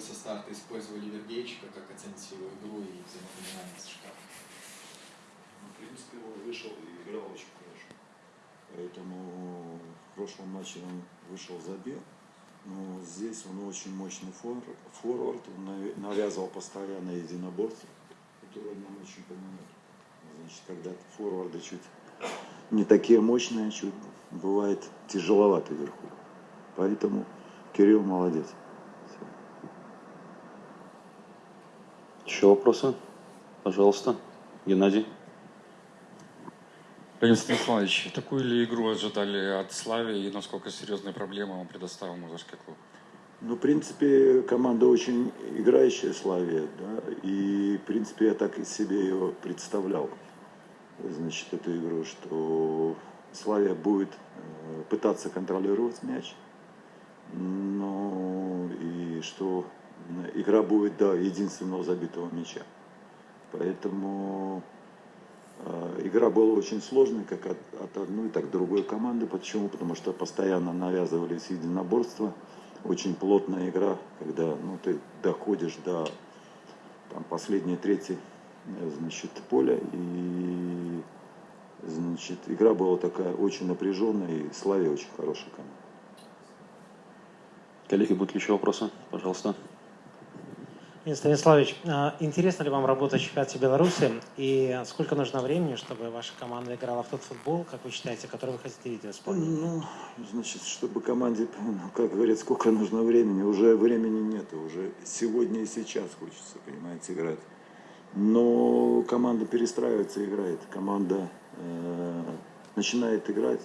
вы со старта использовали Вергейчика, как оцените его игру и взаимопонимание с Шикаром? Ну, в принципе, он вышел и играл очень хорошо. Поэтому в прошлом матче он вышел, забил. Но здесь он очень мощный форвард, он навязывал постоянно единоборство, которое нам очень помогает. Значит, когда форварды чуть не такие мощные, чуть бывает тяжеловато вверху. Поэтому Кирилл молодец. Еще вопросы? Пожалуйста, Геннадий. Леонид Станиславович, такую ли игру ожидали от Слави и насколько серьезные проблемы он предоставил Музырский клуб? Ну, в принципе, команда очень играющая Славия, да, и, в принципе, я так и себе ее представлял, значит, эту игру, что Славия будет э, пытаться контролировать мяч, но и что игра будет до единственного забитого мяча. Поэтому Э, игра была очень сложной, как от, от одной, так и другой команды. Почему? Потому что постоянно навязывались единоборства. Очень плотная игра, когда ну, ты доходишь до там, последней трети э, значит, поля. И значит, игра была такая очень напряженная, и Славия очень хорошая команда. Коллеги, будут ли еще вопросы? Пожалуйста. Станиславович, а, интересно ли вам работать в чемпионате Беларуси и сколько нужно времени, чтобы ваша команда играла в тот футбол, как вы считаете, который вы хотите видеть в исполнении? Ну, значит, чтобы команде, ну, как говорят, сколько нужно времени, уже времени нет, уже сегодня и сейчас хочется, понимаете, играть. Но команда перестраивается, играет, команда э, начинает играть,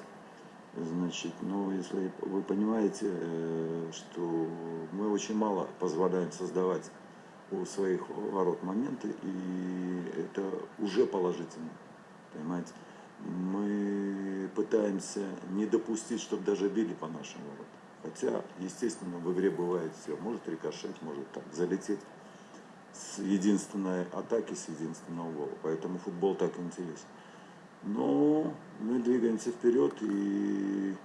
значит, ну, если вы понимаете, э, что мы очень мало позволяем создавать у своих ворот моменты, и это уже положительно, понимаете. Мы пытаемся не допустить, чтобы даже били по нашим воротам. Хотя, естественно, в игре бывает все. Может рикошет, может так залететь с единственной атаки, с единственного гола. Поэтому футбол так интересен. Но мы двигаемся вперед, и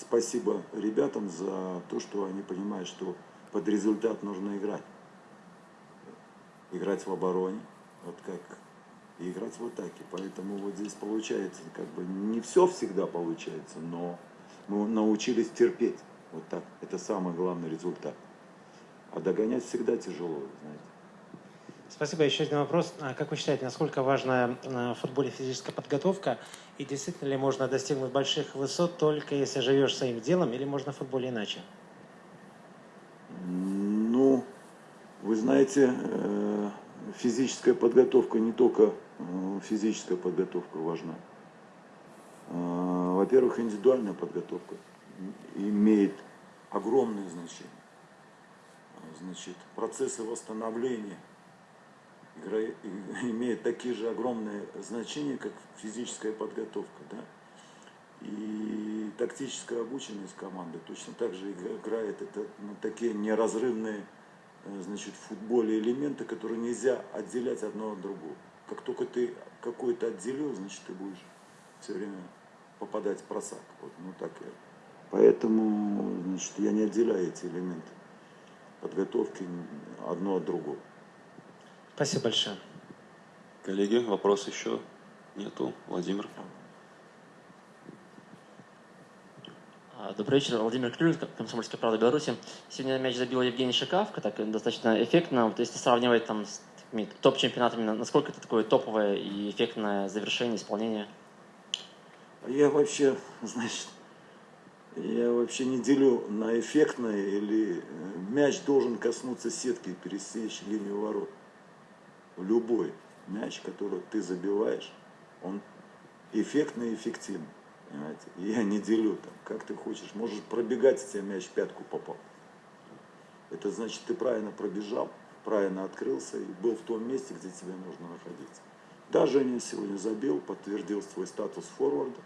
спасибо ребятам за то, что они понимают, что под результат нужно играть играть в обороне, вот как и играть в атаке. Поэтому вот здесь получается, как бы не все всегда получается, но мы научились терпеть. Вот так. Это самый главный результат. А догонять всегда тяжело, знаете. Спасибо. Еще один вопрос. А как вы считаете, насколько важна в футболе физическая подготовка? И действительно ли можно достигнуть больших высот только если живешь своим делом, или можно в футболе иначе? Ну, вы знаете, э, физическая подготовка не только э, физическая подготовка важна. Э, во-первых, индивидуальная подготовка имеет огромное значение. Значит, процессы восстановления имеют такие же огромные значения, как физическая подготовка. Да? И тактическая обученность команды точно так же играет это такие неразрывные значит, в футболе элементы, которые нельзя отделять одно от другого. Как только ты какой-то отделил, значит, ты будешь все время попадать в просак. Вот, ну так я. Поэтому, значит, я не отделяю эти элементы подготовки одно от другого. Спасибо большое. Коллеги, вопрос еще нету? Владимир. Добрый вечер, Владимир Клюль, Комсомольская правда Беларуси. Сегодня мяч забил Евгений Шикавка, так достаточно эффектно. Вот если сравнивать там с топ-чемпионатами, насколько это такое топовое и эффектное завершение, исполнение? Я вообще, значит, я вообще не делю на эффектное или э, мяч должен коснуться сетки и пересечь линию ворот. Любой мяч, который ты забиваешь, он эффектный и эффективный. Понимаете? я не делю там, как ты хочешь. Можешь пробегать, если мяч в пятку попал. Это значит, ты правильно пробежал, правильно открылся и был в том месте, где тебе нужно находиться. Да, Женя сегодня забил, подтвердил свой статус форварда.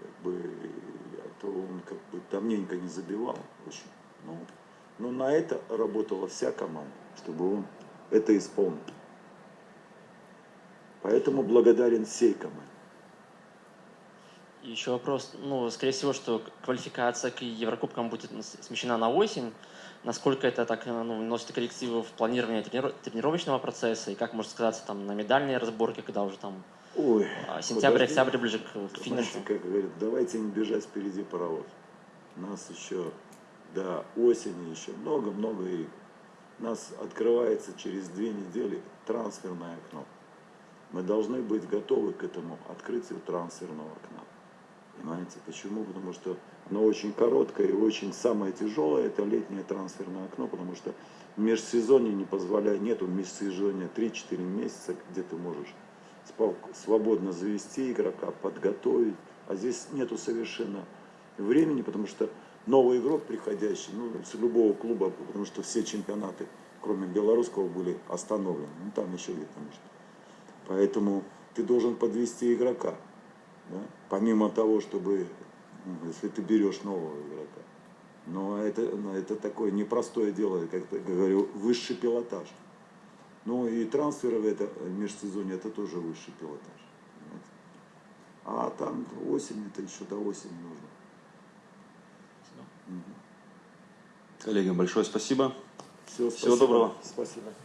Как бы, а то он как бы давненько не забивал очень. Но, но на это работала вся команда, чтобы он это исполнил. Поэтому благодарен всей команде. И еще вопрос, ну, скорее всего, что квалификация к Еврокубкам будет смещена на осень. Насколько это так э, ну, носит коррективы в планировании трениров- тренировочного процесса и как может сказаться там на медальной разборке, когда уже там Ой, а, сентябрь, подожди. октябрь ближе к, к финишу? Знаете, как говорят, давайте не бежать впереди паровоз. Нас еще до осени еще много-много игр. Нас открывается через две недели трансферное окно. Мы должны быть готовы к этому открытию трансферного окна. Понимаете, почему? Потому что оно очень короткое и очень самое тяжелое это летнее трансферное окно, потому что межсезонье не позволяет, нету межсезонья 3-4 месяца, где ты можешь свободно завести игрока, подготовить. А здесь нету совершенно времени, потому что новый игрок приходящий, ну, с любого клуба, потому что все чемпионаты, кроме белорусского, были остановлены. Ну, там еще где-то, может. Поэтому ты должен подвести игрока. Да, Помимо того, чтобы, ну, если ты берешь нового игрока. Но это, но это такое непростое дело, как я говорю, высший пилотаж. Ну и трансферы в это межсезонье это тоже высший пилотаж. понимаете. А там осень, это еще до осени нужно. Коллеги, большое спасибо. Все, Всего доброго. Спасибо.